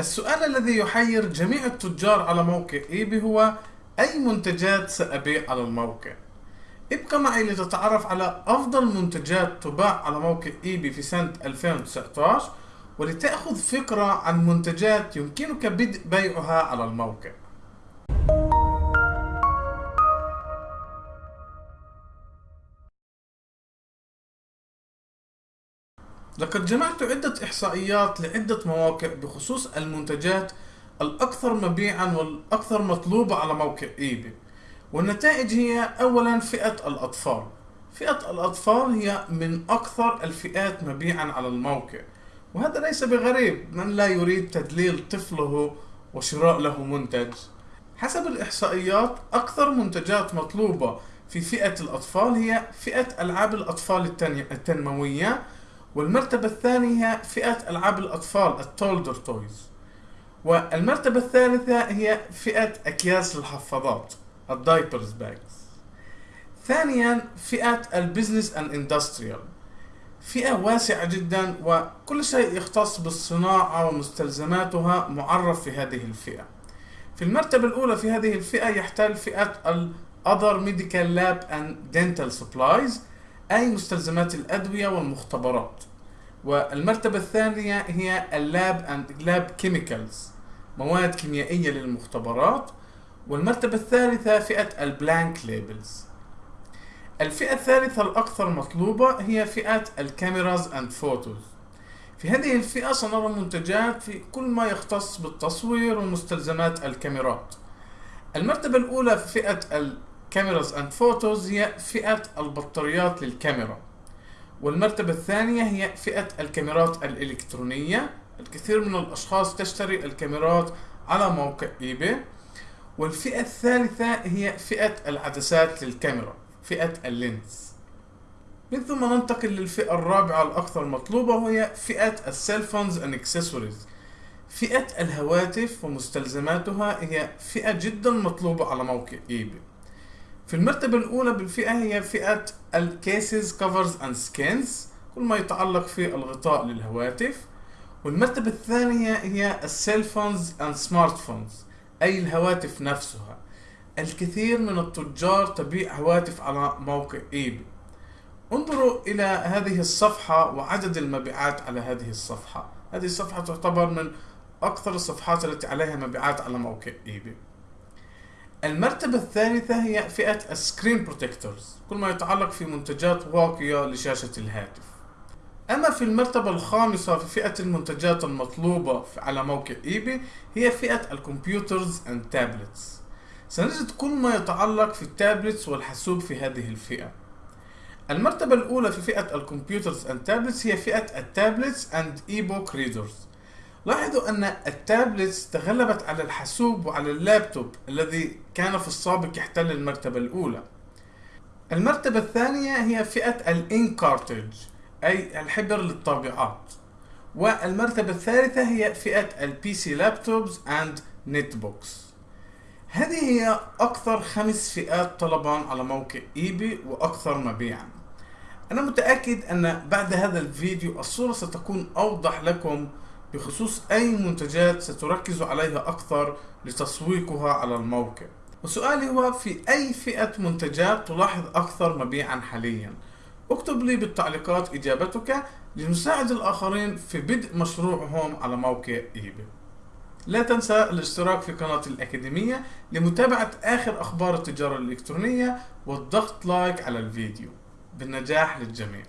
السؤال الذي يحير جميع التجار على موقع إيبي هو أي منتجات سأبيع على الموقع؟ ابقى معي لتتعرف على أفضل منتجات تباع على موقع إيبي في سنة 2019 ولتأخذ فكرة عن منتجات يمكنك بدء بيعها على الموقع لقد جمعت عدة إحصائيات لعدة مواقع بخصوص المنتجات الأكثر مبيعا والأكثر مطلوبة على موقع إيباي والنتائج هي أولا فئة الأطفال. فئة الأطفال هي من أكثر الفئات مبيعا على الموقع. وهذا ليس بغريب. من لا يريد تدليل طفله وشراء له منتج؟ حسب الإحصائيات أكثر منتجات مطلوبة في فئة الأطفال هي فئة ألعاب الأطفال التنموية والمرتبة الثانية هي فئة ألعاب الأطفال ال toddler toys والمرتبة الثالثة هي فئة أكياس الحفاضات ال diapers bags. ثانيا فئة ال business and industrial فئة واسعة جدا وكل شيء يختص بالصناعة ومستلزماتها معرف في هذه الفئة. في المرتبة الأولى في هذه الفئة يحتل فئة ال Other Medical Lab and Dental Supplies أي مستلزمات الأدوية والمختبرات. والمرتبة الثانية هي ال lab and lab chemicals مواد كيميائية للمختبرات. والمرتبة الثالثة فئة ال blank labels الفئة الثالثة الأكثر مطلوبة هي فئة ال cameras and photos في هذه الفئة سنرى منتجات في كل ما يختص بالتصوير ومستلزمات الكاميرات. المرتبة الأولى في فئة ال cameras and photos هي فئة البطاريات للكاميرا. والمرتبة الثانية هي فئة الكاميرات الإلكترونية. الكثير من الأشخاص تشتري الكاميرات على موقع eBay والفئة الثالثة هي فئة العدسات للكاميرا فئة ال lens. من ثم ننتقل للفئة الرابعة الأكثر مطلوبة وهي فئة ال cell phones and accessories فئة الهواتف ومستلزماتها هي فئة جدا مطلوبة على موقع eBay في المرتبة الأولى بالفئة هي فئة ال cases covers and skins كل ما يتعلق في الغطاء للهواتف. والمرتبة الثانية هي ال cell phones and smartphones أي الهواتف نفسها. الكثير من التجار تبيع هواتف على موقع eBay. انظروا إلى هذه الصفحة وعدد المبيعات على هذه الصفحة. هذه الصفحة تعتبر من أكثر الصفحات التي عليها مبيعات على موقع eBay. المرتبة الثالثة هي فئة ال screen protectors كل ما يتعلق في منتجات واقية لشاشة الهاتف. أما في المرتبة الخامسة في فئة المنتجات المطلوبة على موقع eBay هي فئة ال computers and tablets سنجد كل ما يتعلق في ال tablets والحاسوب في هذه الفئة. المرتبة الأولى في فئة ال computers and tablets هي فئة ال tablets and eBook readers لاحظوا أن ال tablets تغلبت على الحاسوب وعلى اللابتوب الذي كان في السابق يحتل المرتبة الأولى. المرتبة الثانية هي فئة ال ink cartridge أي الحبر للطابعات. والمرتبة الثالثة هي فئة ال PC laptops and netbooks هذه هي أكثر خمس فئات طلبا على موقع eBay وأكثر مبيعا. أنا متأكد أن بعد هذا الفيديو الصورة ستكون أوضح لكم بخصوص أي منتجات ستركز عليها أكثر لتسويقها على الموقع. وسؤالي هو في أي فئة منتجات تلاحظ أكثر مبيعا حاليا؟ اكتب لي بالتعليقات إجابتك لنساعد الآخرين في بدء مشروعهم على موقع eBay لا تنسى الاشتراك في قناة الأكاديمية لمتابعة آخر أخبار التجارة الإلكترونية والضغط like على الفيديو. بالنجاح للجميع.